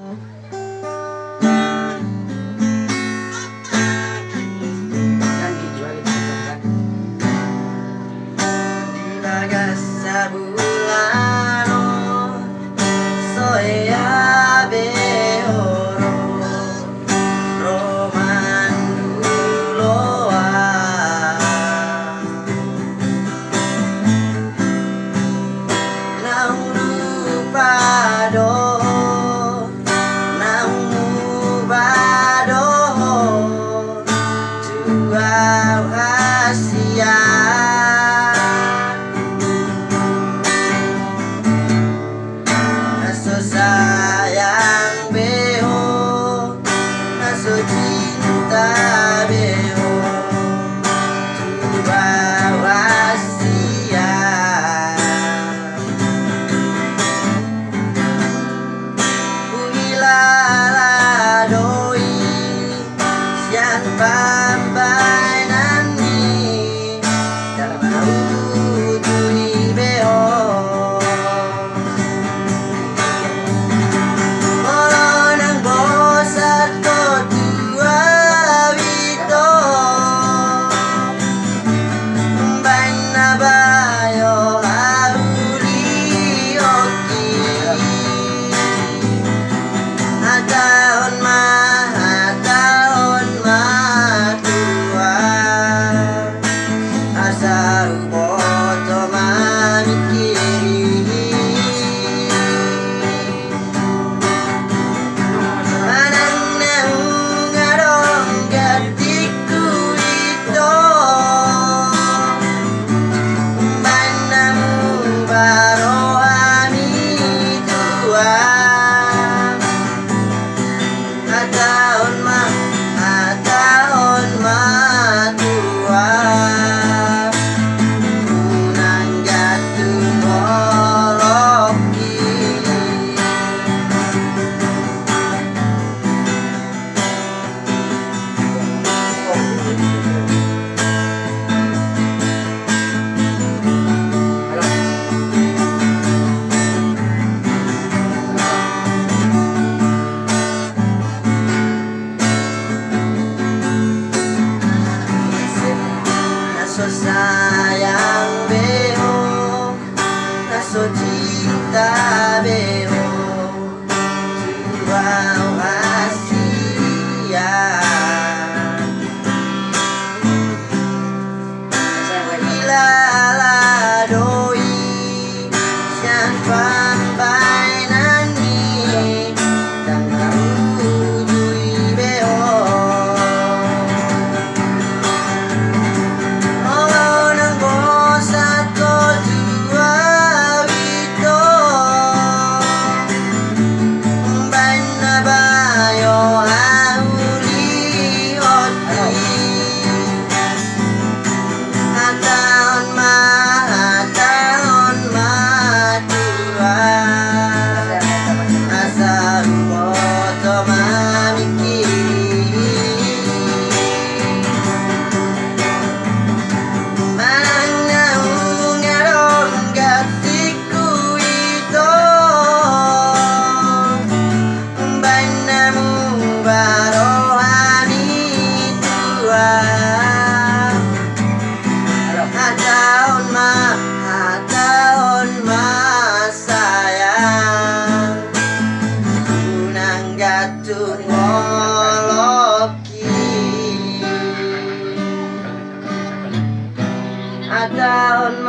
Uh. sesayang beo Nasuci Ada Hataon ma, hataon ma sayang. Gunang gatung oloki Hataon ma